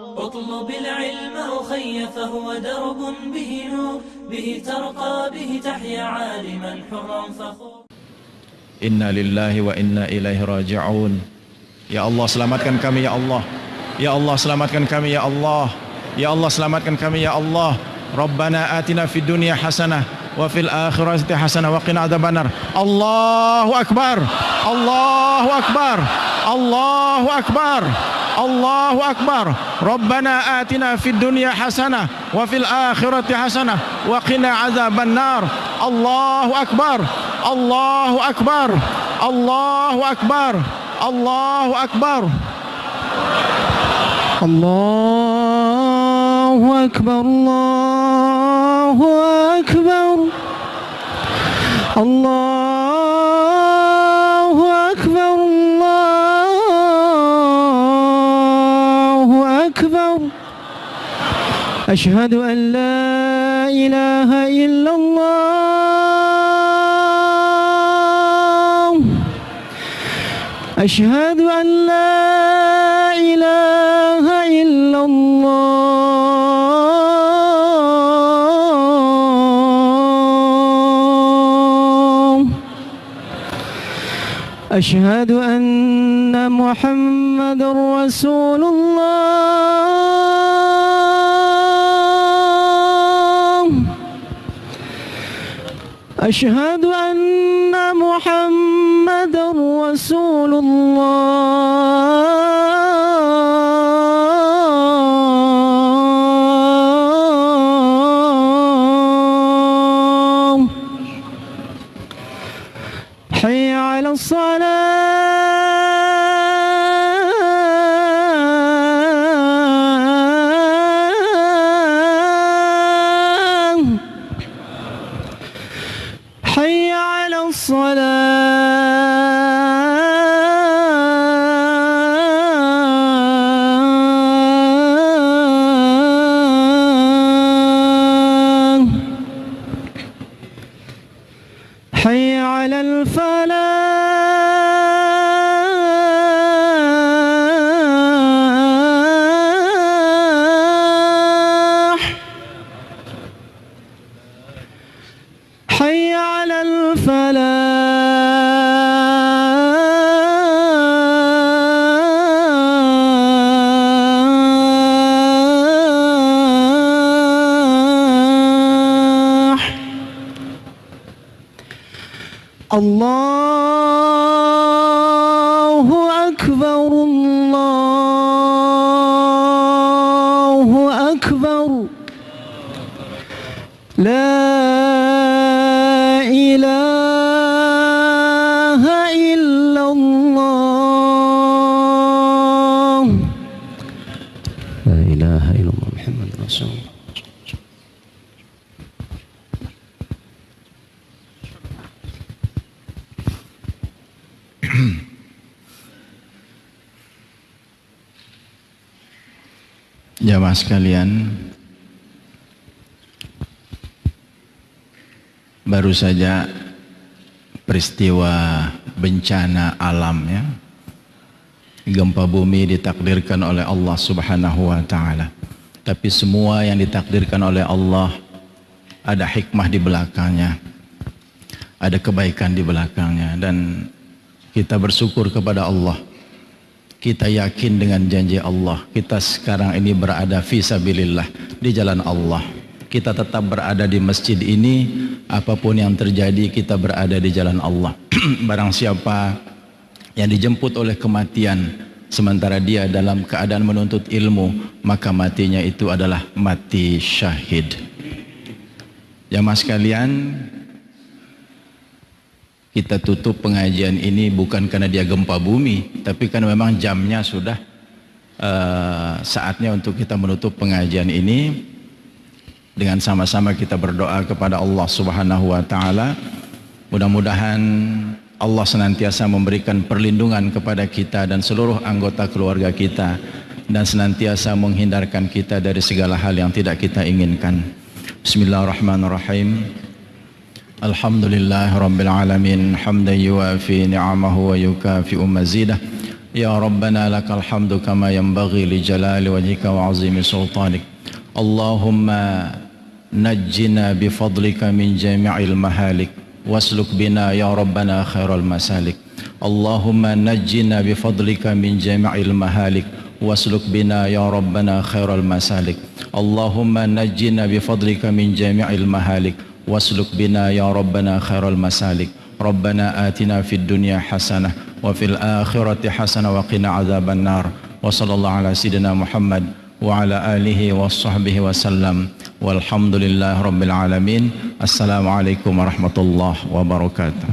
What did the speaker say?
اطلب العلم أخي فهو درب به نور به ترقى به تحيا عالما حرا فخور. إنا لله وإنا إليه راجعون. يا الله selamatkan kami يا الله. يا الله selamatkan kami يا الله. يا الله selamatkan kami يا الله. ربنا آتنا في الدنيا حسنة وفي الآخرة حسنة وقنا عذاب النار. الله أكبر. الله أكبر, الله أكبر. الله أكبر. ربنا آتنا في الدنيا حسنة وفي الآخرة حسنة وقنا عذاب النار. الله أكبر. الله أكبر. الله أكبر. الله أكبر. الله أكبر. الله أكبر. الله أكبر. أشهد أن لا إله إلا الله. أشهد أن لا إله إلا الله. أشهد أن محمد رسول الله. أشهد أن محمد رسول الله. على الصلاة. الله أكبر الله أكبر. لا إله إلا الله. لا إله إلا الله محمد رسول الله. Jamaah sekalian Baru saja peristiwa bencana alam ya. Gempa bumi ditakdirkan oleh Allah subhanahu wa ta'ala. Tapi semua yang ditakdirkan oleh Allah Ada hikmah di belakangnya Ada kebaikan di belakangnya Dan kita bersyukur kepada Allah kita yakin dengan janji Allah. Kita sekarang ini berada fisabilillah di jalan Allah. Kita tetap berada di masjid ini. Apa pun yang terjadi kita berada di jalan Allah. Barang siapa yang dijemput oleh kematian sementara dia dalam keadaan menuntut ilmu maka matinya itu adalah mati syahid. Jamaah sekalian kita tutup pengajian ini bukan karena dia gempa bumi tapi karena memang jamnya sudah uh, saatnya untuk kita menutup pengajian ini. Dengan sama-sama kita berdoa kepada Allah Subhanahu wa taala. Mudah-mudahan Allah senantiasa memberikan perlindungan kepada kita dan seluruh anggota keluarga kita dan senantiasa menghindarkan kita dari segala hal yang tidak kita inginkan. Bismillahirrahmanirrahim الحمد لله رب العالمين حمدا يوافي نعمه ويكافئ مزيده. يا ربنا لك الحمد كما ينبغي لجلال وجهك وعظيم سلطانك. اللهم نجنا بفضلك من جميع المهالك. واسلك بنا يا ربنا خير المسالك. اللهم نجنا بفضلك من جميع المهالك. واسلك بنا يا ربنا خير المسالك. اللهم نجنا بفضلك من جميع المهالك. واسلك بنا يا ربنا خير المسالك ربنا آتنا في الدنيا حسنة وفي الآخرة حسنة وقنا عذاب النار وصلى الله على سيدنا محمد وعلى آله وصحبه وسلم والحمد لله رب العالمين السلام عليكم ورحمة الله وبركاته